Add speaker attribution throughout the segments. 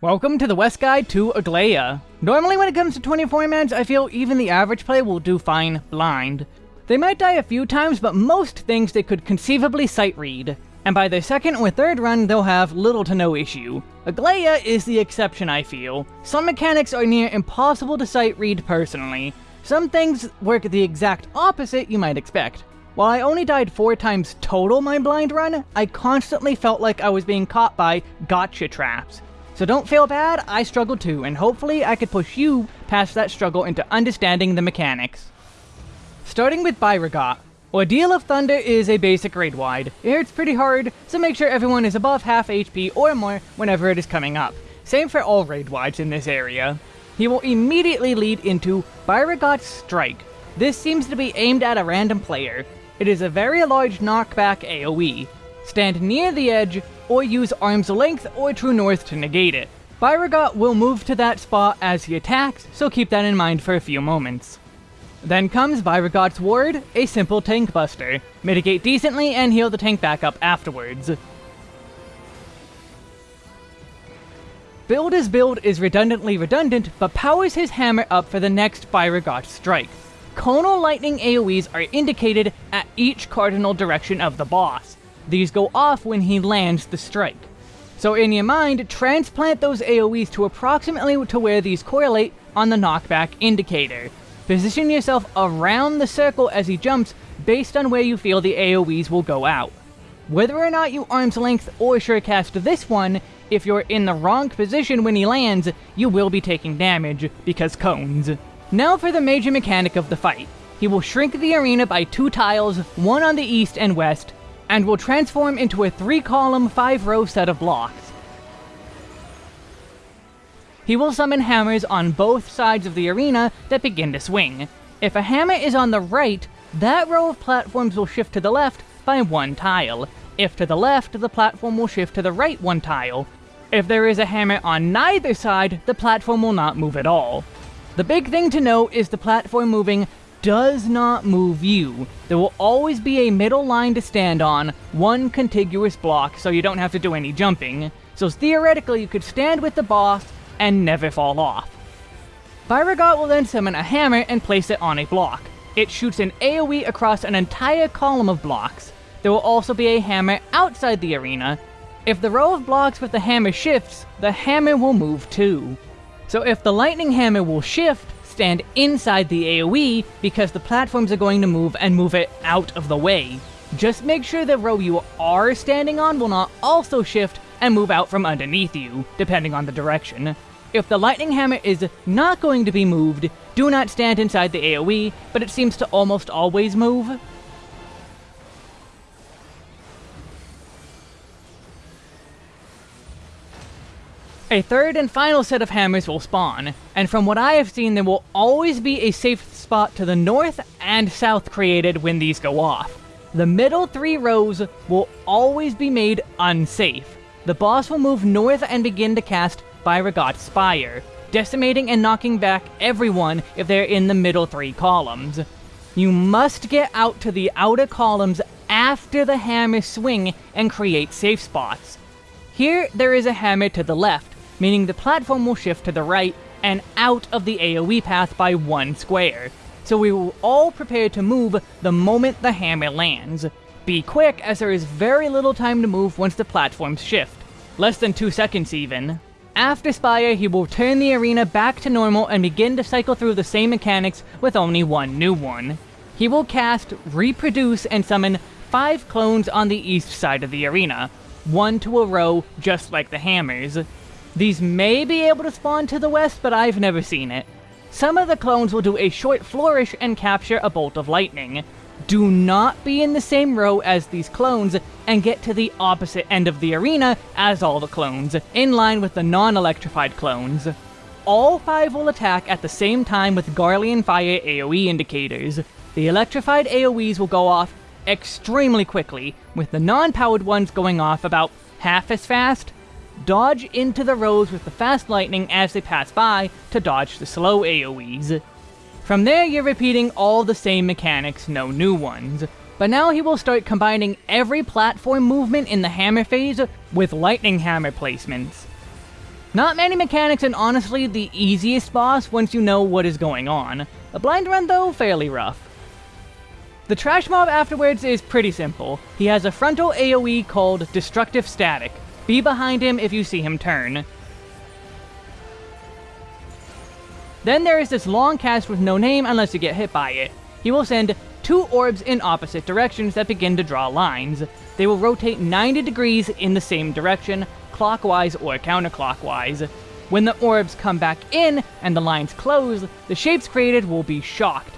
Speaker 1: Welcome to the West Guide to Aglaia. Normally when it comes to 24 mans, I feel even the average player will do fine blind. They might die a few times, but most things they could conceivably sight read. And by their second or third run, they'll have little to no issue. Aglaia is the exception, I feel. Some mechanics are near impossible to sight read personally. Some things work the exact opposite you might expect. While I only died four times total my blind run, I constantly felt like I was being caught by gotcha traps. So don't feel bad, I struggled too, and hopefully I could push you past that struggle into understanding the mechanics. Starting with Byregot. Ordeal of Thunder is a basic raid wide. It hurts pretty hard, so make sure everyone is above half HP or more whenever it is coming up. Same for all raid wides in this area. He will immediately lead into Byregot's Strike. This seems to be aimed at a random player. It is a very large knockback AoE. Stand near the edge, or use Arm's Length or True North to negate it. Byregot will move to that spot as he attacks, so keep that in mind for a few moments. Then comes Byregot's Ward, a simple tank buster. Mitigate decently and heal the tank back up afterwards. Build as build is redundantly redundant, but powers his hammer up for the next Byregot strike. Conal lightning AoEs are indicated at each cardinal direction of the boss. These go off when he lands the strike. So in your mind, transplant those AoEs to approximately to where these correlate on the knockback indicator. Position yourself around the circle as he jumps based on where you feel the AoEs will go out. Whether or not you arm's length or surecast this one, if you're in the wrong position when he lands, you will be taking damage, because cones. Now for the major mechanic of the fight. He will shrink the arena by two tiles, one on the east and west, and will transform into a three-column, five-row set of blocks. He will summon hammers on both sides of the arena that begin to swing. If a hammer is on the right, that row of platforms will shift to the left by one tile. If to the left, the platform will shift to the right one tile. If there is a hammer on neither side, the platform will not move at all. The big thing to know is the platform moving does not move you. There will always be a middle line to stand on, one contiguous block, so you don't have to do any jumping. So theoretically, you could stand with the boss and never fall off. Byregot will then summon a hammer and place it on a block. It shoots an AoE across an entire column of blocks. There will also be a hammer outside the arena. If the row of blocks with the hammer shifts, the hammer will move too. So if the lightning hammer will shift, stand inside the AoE because the platforms are going to move and move it out of the way. Just make sure the row you are standing on will not also shift and move out from underneath you, depending on the direction. If the Lightning Hammer is not going to be moved, do not stand inside the AoE, but it seems to almost always move. A third and final set of hammers will spawn, and from what I have seen there will always be a safe spot to the north and south created when these go off. The middle three rows will always be made unsafe. The boss will move north and begin to cast Byregot's Spire, decimating and knocking back everyone if they're in the middle three columns. You must get out to the outer columns after the hammer swing and create safe spots. Here, there is a hammer to the left, meaning the platform will shift to the right and out of the AoE path by one square. So we will all prepare to move the moment the hammer lands. Be quick, as there is very little time to move once the platforms shift. Less than 2 seconds even. After Spire, he will turn the arena back to normal and begin to cycle through the same mechanics with only one new one. He will cast, reproduce, and summon 5 clones on the east side of the arena, one to a row, just like the hammers. These may be able to spawn to the west, but I've never seen it. Some of the clones will do a short flourish and capture a bolt of lightning. Do not be in the same row as these clones and get to the opposite end of the arena as all the clones, in line with the non-electrified clones. All five will attack at the same time with Garlean Fire AoE indicators. The electrified AoEs will go off extremely quickly, with the non-powered ones going off about half as fast Dodge into the rows with the fast lightning as they pass by to dodge the slow AoEs. From there you're repeating all the same mechanics, no new ones. But now he will start combining every platform movement in the hammer phase with lightning hammer placements. Not many mechanics and honestly the easiest boss once you know what is going on. A blind run though, fairly rough. The trash mob afterwards is pretty simple. He has a frontal AoE called Destructive Static. Be behind him if you see him turn. Then there is this long cast with no name unless you get hit by it. He will send two orbs in opposite directions that begin to draw lines. They will rotate 90 degrees in the same direction, clockwise or counterclockwise. When the orbs come back in and the lines close, the shapes created will be shocked.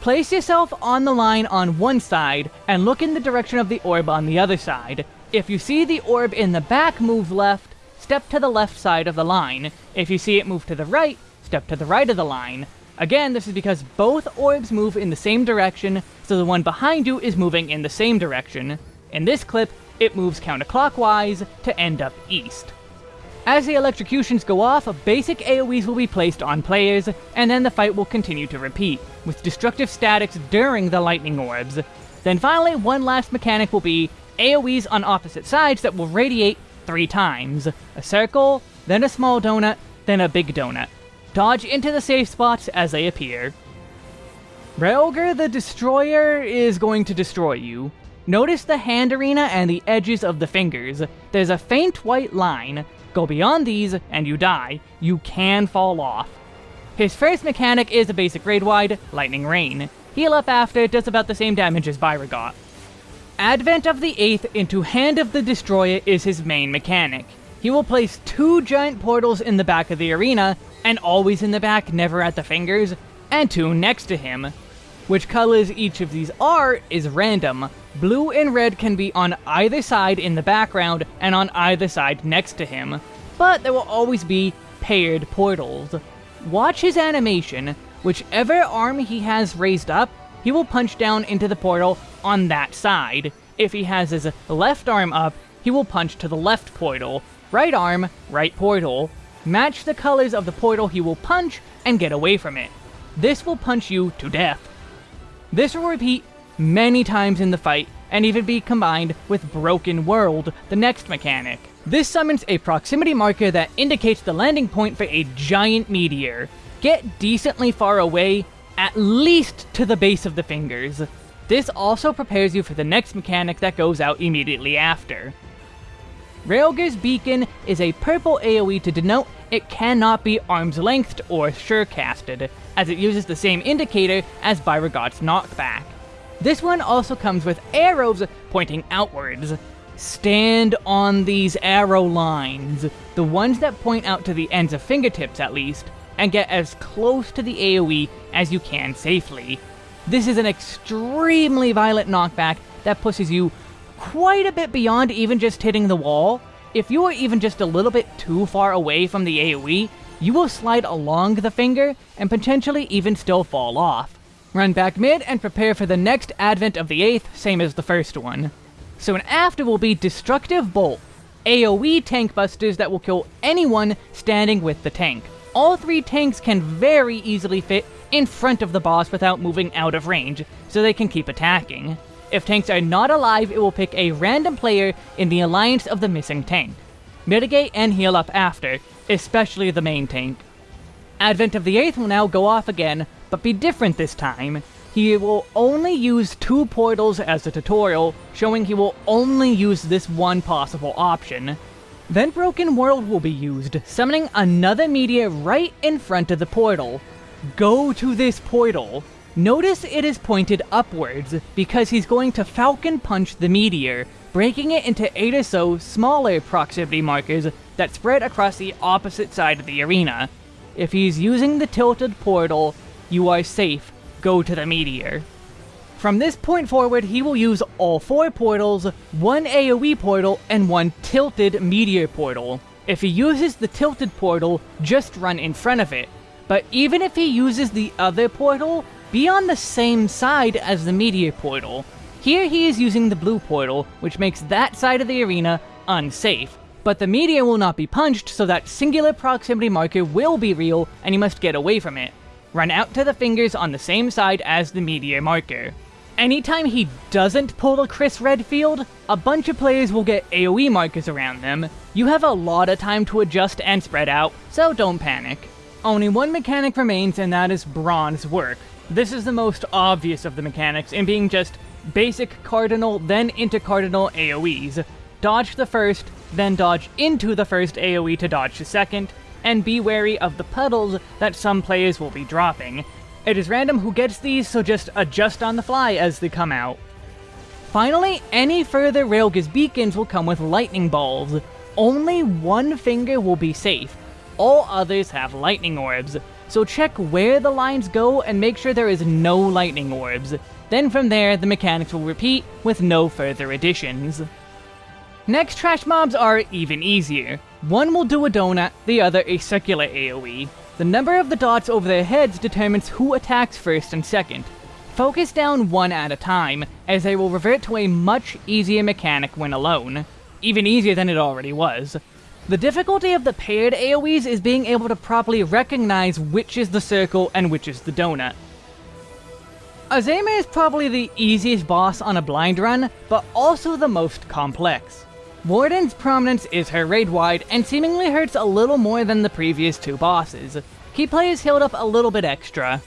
Speaker 1: Place yourself on the line on one side and look in the direction of the orb on the other side. If you see the orb in the back move left, step to the left side of the line. If you see it move to the right, step to the right of the line. Again, this is because both orbs move in the same direction, so the one behind you is moving in the same direction. In this clip, it moves counterclockwise to end up east. As the electrocutions go off, basic AoEs will be placed on players, and then the fight will continue to repeat, with destructive statics during the lightning orbs. Then finally, one last mechanic will be AoEs on opposite sides that will radiate three times. A circle, then a small donut, then a big donut. Dodge into the safe spots as they appear. Rhalgr the Destroyer is going to destroy you. Notice the hand arena and the edges of the fingers. There's a faint white line. Go beyond these, and you die. You can fall off. His first mechanic is a basic raid-wide, Lightning Reign. Heal up after does about the same damage as Byregot. Advent of the 8th into Hand of the Destroyer is his main mechanic. He will place two giant portals in the back of the arena, and always in the back, never at the fingers, and two next to him. Which colors each of these are is random. Blue and red can be on either side in the background and on either side next to him, but there will always be paired portals. Watch his animation. Whichever arm he has raised up, he will punch down into the portal on that side. If he has his left arm up, he will punch to the left portal. Right arm, right portal. Match the colors of the portal he will punch and get away from it. This will punch you to death. This will repeat many times in the fight, and even be combined with Broken World, the next mechanic. This summons a proximity marker that indicates the landing point for a giant meteor. Get decently far away, at least to the base of the fingers. This also prepares you for the next mechanic that goes out immediately after. Rhalgr's Beacon is a purple AoE to denote it cannot be arm's lengthed or surecasted, as it uses the same indicator as Byregot's knockback. This one also comes with arrows pointing outwards. Stand on these arrow lines, the ones that point out to the ends of fingertips at least, and get as close to the AoE as you can safely. This is an extremely violent knockback that pushes you quite a bit beyond even just hitting the wall. If you are even just a little bit too far away from the AoE, you will slide along the finger and potentially even still fall off. Run back mid and prepare for the next advent of the 8th, same as the first one. So an after will be Destructive Bolt, AoE tank busters that will kill anyone standing with the tank. All three tanks can very easily fit in front of the boss without moving out of range, so they can keep attacking. If tanks are not alive, it will pick a random player in the alliance of the missing tank. Mitigate and heal up after, especially the main tank. Advent of the 8th will now go off again, but be different this time. He will only use two portals as a tutorial, showing he will only use this one possible option. Then Broken World will be used, summoning another meteor right in front of the portal. Go to this portal. Notice it is pointed upwards, because he's going to Falcon Punch the meteor, breaking it into 8 or so smaller proximity markers that spread across the opposite side of the arena. If he's using the tilted portal, you are safe, go to the meteor. From this point forward, he will use all four portals, one AoE portal, and one tilted meteor portal. If he uses the tilted portal, just run in front of it. But even if he uses the other portal, be on the same side as the meteor portal. Here he is using the blue portal, which makes that side of the arena unsafe. But the meteor will not be punched, so that singular proximity marker will be real, and you must get away from it. Run out to the fingers on the same side as the meteor marker. Anytime he doesn't pull a Chris Redfield, a bunch of players will get AoE markers around them. You have a lot of time to adjust and spread out, so don't panic. Only one mechanic remains and that is Bronze Work. This is the most obvious of the mechanics in being just basic cardinal, then into cardinal AoEs. Dodge the first, then dodge into the first AoE to dodge the second, and be wary of the puddles that some players will be dropping. It is random who gets these, so just adjust on the fly as they come out. Finally, any further Rhalgr's beacons will come with lightning balls. Only one finger will be safe. All others have lightning orbs, so check where the lines go and make sure there is no lightning orbs. Then from there, the mechanics will repeat with no further additions. Next trash mobs are even easier. One will do a donut, the other a circular AoE. The number of the dots over their heads determines who attacks first and second. Focus down one at a time, as they will revert to a much easier mechanic when alone. Even easier than it already was. The difficulty of the paired AoEs is being able to properly recognize which is the circle and which is the donut. Azeyma is probably the easiest boss on a blind run, but also the most complex. Warden's prominence is her raid wide, and seemingly hurts a little more than the previous two bosses. Key players healed up a little bit extra.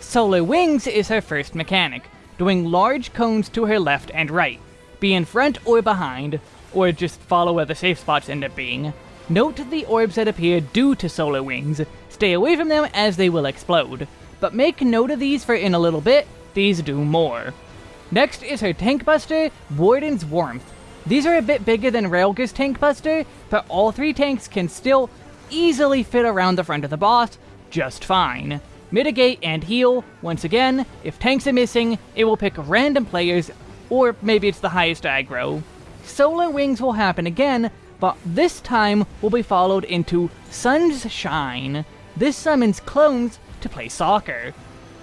Speaker 1: Solar Wings is her first mechanic, doing large cones to her left and right. Be in front or behind, or just follow where the safe spots end up being. Note the orbs that appear due to Solar Wings. Stay away from them as they will explode. But make note of these for in a little bit, these do more. Next is her Tank Buster, Warden's Warmth. These are a bit bigger than Rhalgr's Tank Buster, but all three tanks can still easily fit around the front of the boss just fine. Mitigate and heal, once again, if tanks are missing, it will pick random players, or maybe it's the highest aggro. Solar Wings will happen again, but this time will be followed into Sun's Shine. This summons clones to play soccer.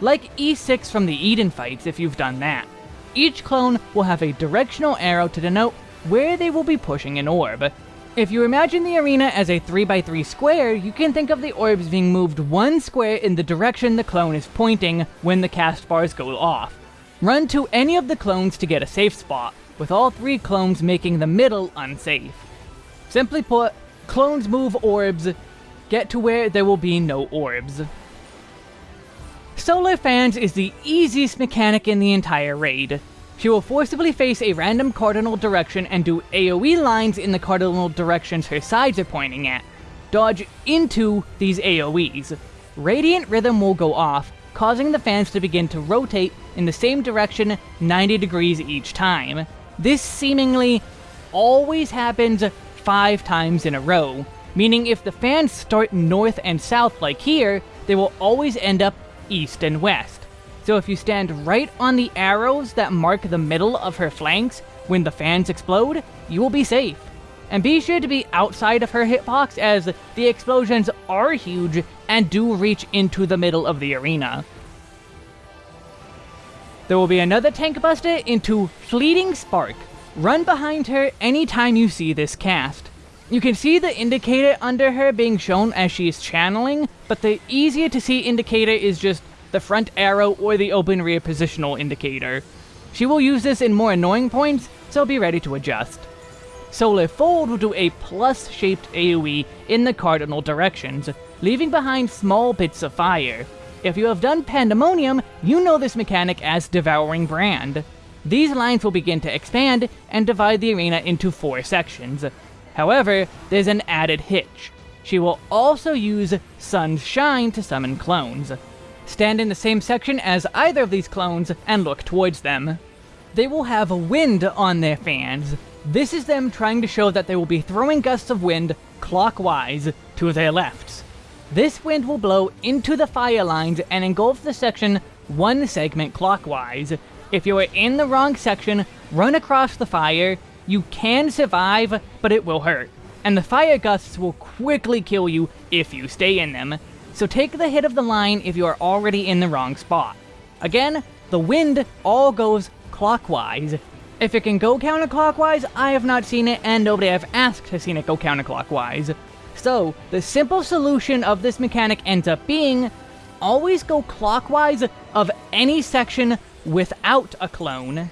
Speaker 1: Like E6 from the Eden fights if you've done that. Each clone will have a directional arrow to denote where they will be pushing an orb. If you imagine the arena as a 3x3 square, you can think of the orbs being moved one square in the direction the clone is pointing when the cast bars go off. Run to any of the clones to get a safe spot, with all three clones making the middle unsafe. Simply put, clones move orbs, get to where there will be no orbs. Solar Fans is the easiest mechanic in the entire raid. She will forcibly face a random cardinal direction and do AoE lines in the cardinal directions her sides are pointing at. Dodge into these AoEs. Radiant Rhythm will go off, causing the fans to begin to rotate in the same direction 90 degrees each time. This seemingly always happens 5 times in a row, meaning if the fans start north and south like here, they will always end up east and west. So if you stand right on the arrows that mark the middle of her flanks when the fans explode, you will be safe. And be sure to be outside of her hitbox as the explosions are huge and do reach into the middle of the arena. There will be another tank buster into Fleeting Spark. Run behind her anytime you see this cast. You can see the indicator under her being shown as she is channeling, but the easier to see indicator is just the front arrow, or the open rear positional indicator. She will use this in more annoying points, so be ready to adjust. Solar Fold will do a plus-shaped AoE in the cardinal directions, leaving behind small bits of fire. If you have done Pandaemonium, you know this mechanic as Devouring Brand. These lines will begin to expand and divide the arena into four sections. However, there's an added hitch. She will also use Sun's Shine to summon clones. Stand in the same section as either of these clones and look towards them. They will have wind on their fans. This is them trying to show that they will be throwing gusts of wind clockwise to their lefts. This wind will blow into the fire lines and engulf the section one segment clockwise. If you are in the wrong section, run across the fire. You can survive, but it will hurt. And the fire gusts will quickly kill you if you stay in them so take the hit of the line if you are already in the wrong spot. Again, the wind all goes clockwise. If it can go counterclockwise, I have not seen it, and nobody I've asked has seen it go counterclockwise. So, the simple solution of this mechanic ends up being, always go clockwise of any section without a clone.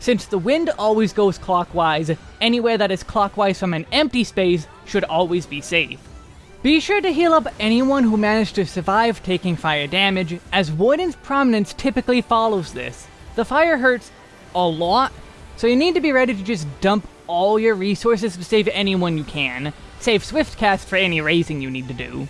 Speaker 1: Since the wind always goes clockwise, anywhere that is clockwise from an empty space should always be safe. Be sure to heal up anyone who managed to survive taking fire damage, as Warden's prominence typically follows this. The fire hurts a lot, so you need to be ready to just dump all your resources to save anyone you can. Save Swift Cast for any raising you need to do.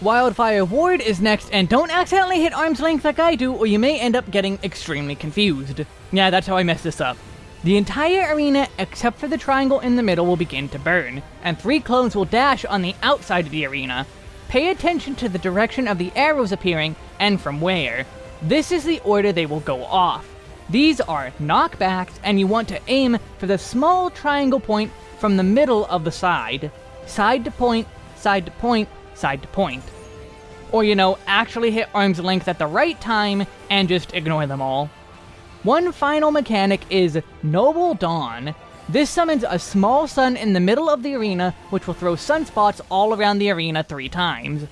Speaker 1: Wildfire Ward is next, and don't accidentally hit arm's length like I do, or you may end up getting extremely confused. Yeah, that's how I messed this up. The entire arena, except for the triangle in the middle, will begin to burn, and three clones will dash on the outside of the arena. Pay attention to the direction of the arrows appearing, and from where. This is the order they will go off. These are knockbacks, and you want to aim for the small triangle point from the middle of the side. Side to point, side to point, side to point. Or, you know, actually hit arm's length at the right time and just ignore them all. One final mechanic is Noble Dawn. This summons a small sun in the middle of the arena, which will throw sunspots all around the arena three times.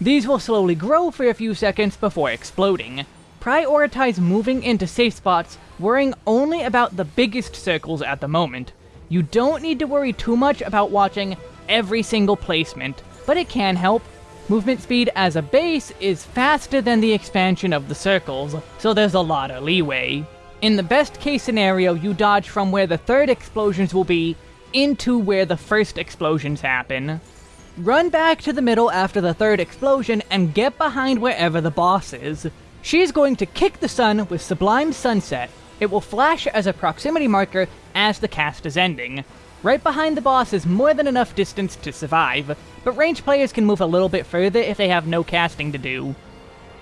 Speaker 1: These will slowly grow for a few seconds before exploding. Prioritize moving into safe spots, worrying only about the biggest circles at the moment. You don't need to worry too much about watching every single placement, but it can help. Movement speed as a base is faster than the expansion of the circles, so there's a lot of leeway. In the best case scenario, you dodge from where the third explosions will be into where the first explosions happen. Run back to the middle after the third explosion and get behind wherever the boss is. She's going to kick the sun with Sublime Sunset. It will flash as a proximity marker as the cast is ending. Right behind the boss is more than enough distance to survive, but range players can move a little bit further if they have no casting to do.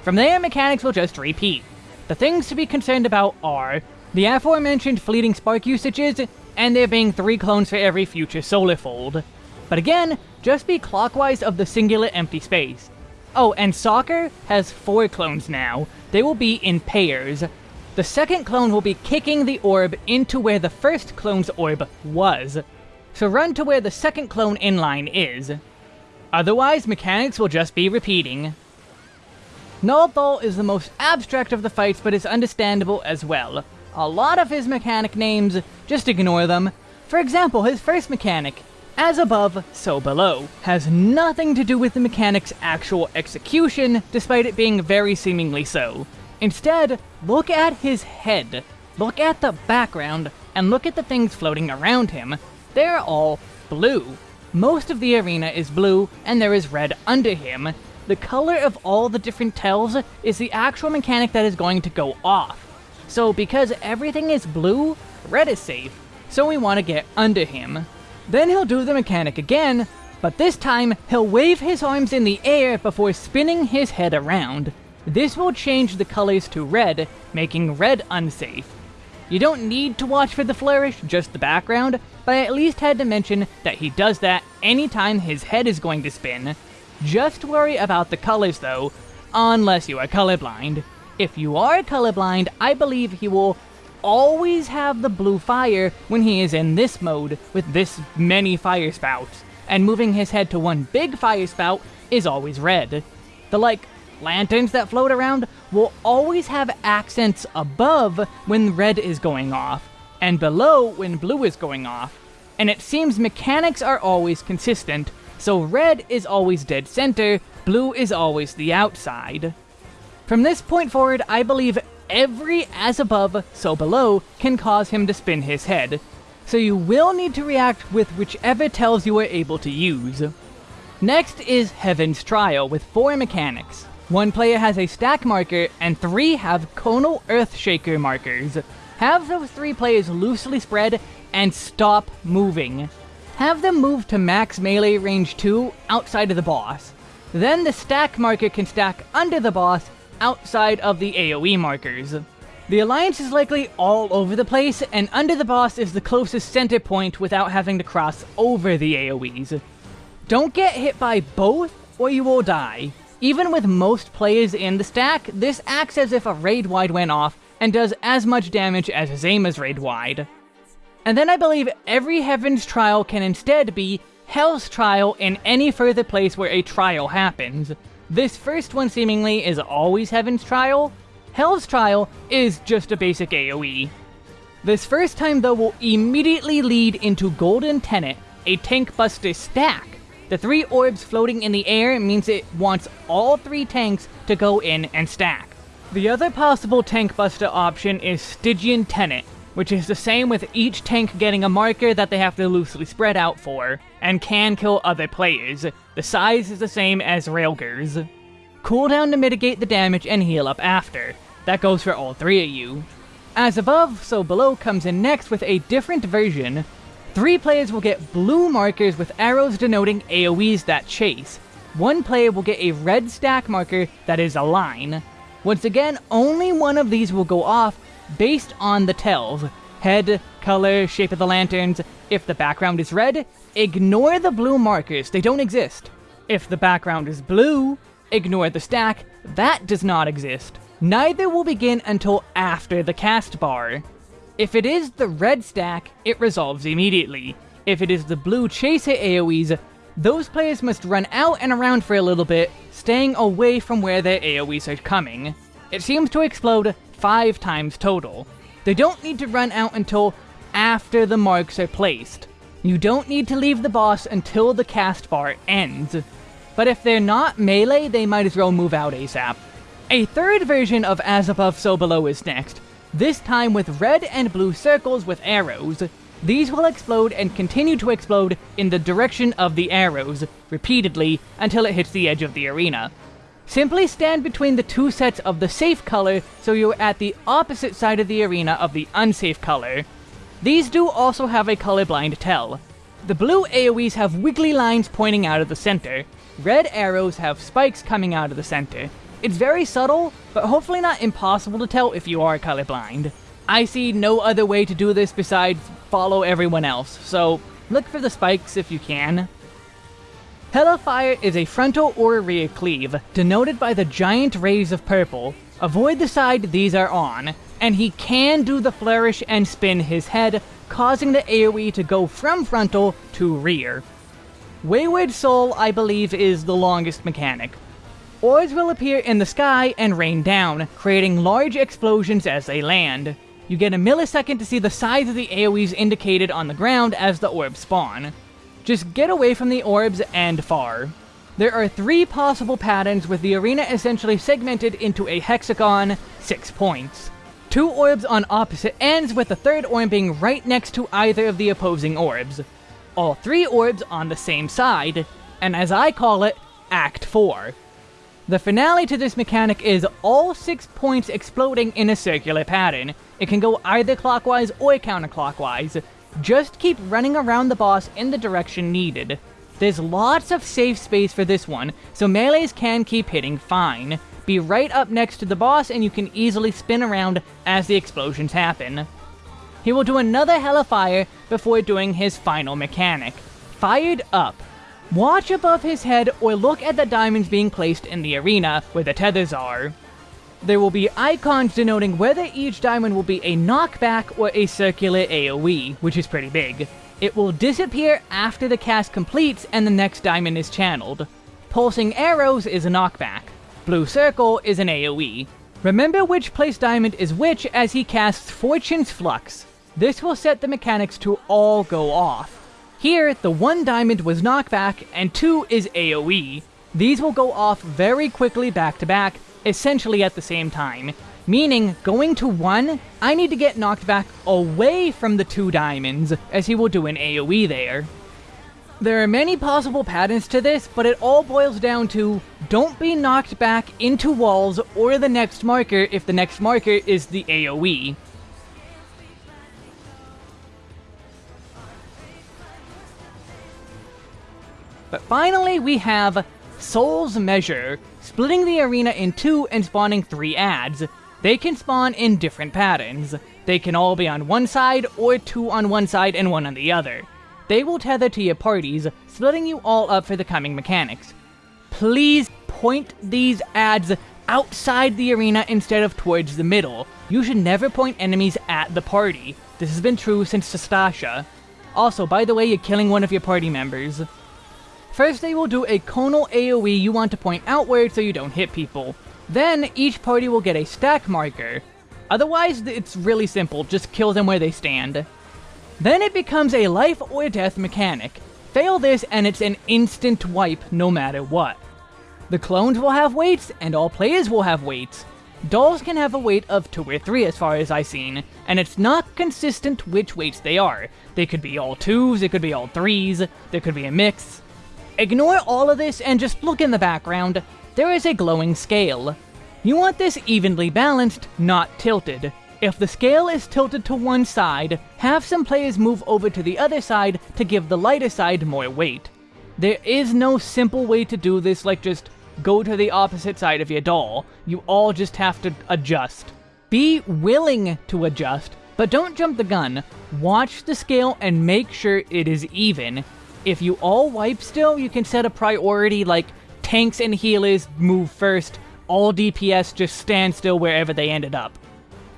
Speaker 1: From there, mechanics will just repeat. The things to be concerned about are the aforementioned fleeting spark usages, and there being three clones for every future solar fold. But again, just be clockwise of the singular empty space. Oh, and Soccer has four clones now. They will be in pairs, the second clone will be kicking the orb into where the first clone's orb was. So run to where the second clone inline is. Otherwise, mechanics will just be repeating. Nald'thal is the most abstract of the fights, but is understandable as well. A lot of his mechanic names, just ignore them. For example, his first mechanic, as above, so below, has nothing to do with the mechanic's actual execution, despite it being very seemingly so. Instead, look at his head. Look at the background, and look at the things floating around him. They're all blue. Most of the arena is blue, and there is red under him. The color of all the different tells is the actual mechanic that is going to go off. So because everything is blue, red is safe, so we want to get under him. Then he'll do the mechanic again, but this time he'll wave his arms in the air before spinning his head around. This will change the colors to red, making red unsafe. You don't need to watch for the flourish, just the background, but I at least had to mention that he does that anytime his head is going to spin. Just worry about the colors though, unless you are colorblind. If you are colorblind, I believe he will always have the blue fire when he is in this mode with this many fire spouts, and moving his head to one big fire spout is always red. The like lanterns that float around will always have accents above when red is going off, and below when blue is going off. And it seems mechanics are always consistent, so red is always dead center, blue is always the outside. From this point forward, I believe every as above, so below can cause him to spin his head, so you will need to react with whichever tells you are able to use. Next is Heaven's Trial with four mechanics. One player has a stack marker, and three have Conal Earthshaker markers. Have those three players loosely spread and stop moving. Have them move to max melee range 2 outside of the boss. Then the stack marker can stack under the boss outside of the AoE markers. The alliance is likely all over the place, and under the boss is the closest center point without having to cross over the AoEs. Don't get hit by both, or you will die. Even with most players in the stack, this acts as if a raid wide went off, and does as much damage as Zayma's raid wide. And then I believe every Heaven's Trial can instead be Hell's Trial in any further place where a trial happens. This first one seemingly is always Heaven's Trial. Hell's Trial is just a basic AoE. This first time though will immediately lead into Golden Tenet, a tank buster stack. The three orbs floating in the air means it wants all three tanks to go in and stack. The other possible tank buster option is Stygian Tenet, which is the same with each tank getting a marker that they have to loosely spread out for, and can kill other players. The size is the same as Rhalgr's. Cooldown to mitigate the damage and heal up after. That goes for all three of you. As above, so below comes in next with a different version. Three players will get blue markers with arrows denoting AoEs that chase. One player will get a red stack marker that is a line. Once again, only one of these will go off based on the tells. Head, color, shape of the lanterns. If the background is red, ignore the blue markers, they don't exist. If the background is blue, ignore the stack, that does not exist. Neither will begin until after the cast bar. If it is the red stack, it resolves immediately. If it is the blue chaser AoEs, those players must run out and around for a little bit, staying away from where their AoEs are coming. It seems to explode 5 times total. They don't need to run out until after the marks are placed. You don't need to leave the boss until the cast bar ends. But if they're not melee, they might as well move out ASAP. A third version of As Above So Below is next, this time with red and blue circles with arrows. These will explode and continue to explode in the direction of the arrows, repeatedly, until it hits the edge of the arena. Simply stand between the two sets of the safe color so you're at the opposite side of the arena of the unsafe color. These do also have a colorblind tell. The blue AoEs have wiggly lines pointing out of the center. Red arrows have spikes coming out of the center. It's very subtle, but hopefully not impossible to tell if you are colorblind. I see no other way to do this besides follow everyone else, so look for the spikes if you can. Hellfire is a frontal or rear cleave, denoted by the giant rays of purple. Avoid the side these are on, and he can do the flourish and spin his head, causing the AoE to go from frontal to rear. Wayward Soul, I believe, is the longest mechanic. Orbs will appear in the sky and rain down, creating large explosions as they land. You get a millisecond to see the size of the AoEs indicated on the ground as the orbs spawn. Just get away from the orbs and far. There are three possible patterns with the arena essentially segmented into a hexagon, 6 points. Two orbs on opposite ends with the third orb being right next to either of the opposing orbs. All three orbs on the same side, and as I call it, Act 4. The finale to this mechanic is all 6 points exploding in a circular pattern. It can go either clockwise or counterclockwise. Just keep running around the boss in the direction needed. There's lots of safe space for this one, so melees can keep hitting fine. Be right up next to the boss and you can easily spin around as the explosions happen. He will do another hell of fire before doing his final mechanic. Fired Up. Watch above his head or look at the diamonds being placed in the arena where the tethers are. There will be icons denoting whether each diamond will be a knockback or a circular AoE, which is pretty big. It will disappear after the cast completes and the next diamond is channeled. Pulsing arrows is a knockback. Blue circle is an AoE. Remember which place diamond is which as he casts Fortune's Flux. This will set the mechanics to all go off. Here, the one diamond was knockback, and two is AoE. These will go off very quickly back to back, essentially at the same time. Meaning, going to one, I need to get knocked back away from the two diamonds, as he will do an AoE there. There are many possible patterns to this, but it all boils down to, don't be knocked back into walls or the next marker if the next marker is the AoE. But finally, we have Soul's Measure, splitting the arena in two and spawning three ads. They can spawn in different patterns. They can all be on one side, or two on one side and one on the other. They will tether to your parties, splitting you all up for the coming mechanics. Please point these ads outside the arena instead of towards the middle. You should never point enemies at the party. This has been true since Sastasha. Also, by the way, you're killing one of your party members. First they will do a conal AoE you want to point outward so you don't hit people. Then each party will get a stack marker. Otherwise, it's really simple, just kill them where they stand. Then it becomes a life or death mechanic. Fail this and it's an instant wipe no matter what. The clones will have weights, and all players will have weights. Dolls can have a weight of 2 or 3 as far as I've seen, and it's not consistent which weights they are. They could be all 2s, it could be all 3s, there could be a mix. Ignore all of this and just look in the background. There is a glowing scale. You want this evenly balanced, not tilted. If the scale is tilted to one side, have some players move over to the other side to give the lighter side more weight. There is no simple way to do this like just go to the opposite side of your doll. You all just have to adjust. Be willing to adjust, but don't jump the gun. Watch the scale and make sure it is even. If you all wipe still, you can set a priority like tanks and healers move first, all DPS just stand still wherever they ended up.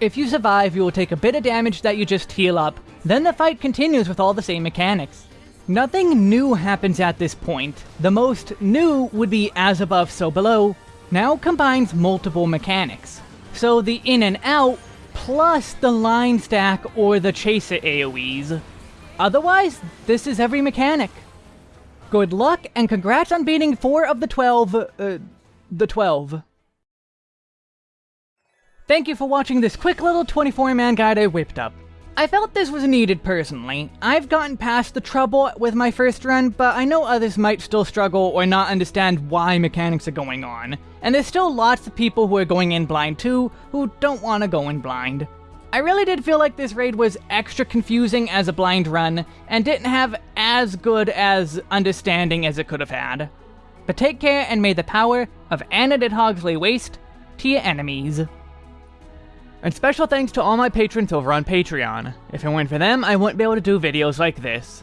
Speaker 1: If you survive, you will take a bit of damage that you just heal up, then the fight continues with all the same mechanics. Nothing new happens at this point. The most new would be As Above So Below, now combines multiple mechanics. So the in and out, plus the line stack or the chaser AoEs. Otherwise, this is every mechanic. Good luck, and congrats on beating 4 of the 12, uh, the 12. Thank you for watching this quick little 24-man guide I whipped up. I felt this was needed personally. I've gotten past the trouble with my first run, but I know others might still struggle or not understand why mechanics are going on. And there's still lots of people who are going in blind too, who don't want to go in blind. I really did feel like this raid was extra confusing as a blind run, and didn't have as good as understanding as it could have had. But take care and may the power of Anna did Hogsley waste to your enemies. And special thanks to all my patrons over on Patreon. If it weren't for them, I wouldn't be able to do videos like this.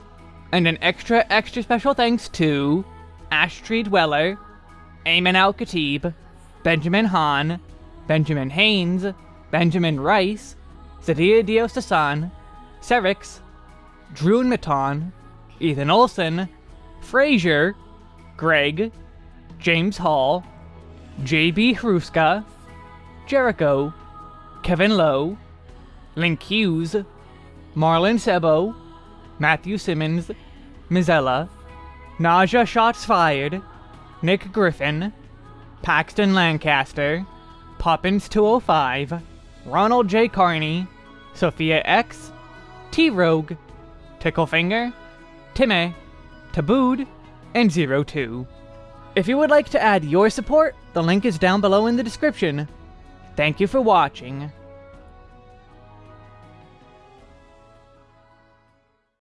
Speaker 1: And an extra, extra special thanks to Ash Tree Dweller, Ayman Al Khatib, Benjamin Hahn, Benjamin Haynes, Benjamin Rice, Sadia Sasan, Serix, Drew Maton, Ethan Olson, Frazier, Greg, James Hall, JB Hruska, Jericho, Kevin Lowe, Link Hughes, Marlon Sebo, Matthew Simmons, Mizella, Naja Shots Fired, Nick Griffin, Paxton Lancaster, Poppins205, Ronald J. Carney, Sophia X, T-Rogue, Ticklefinger, Timmy, Tabooed, and Zero Two. If you would like to add your support, the link is down below in the description. Thank you for watching.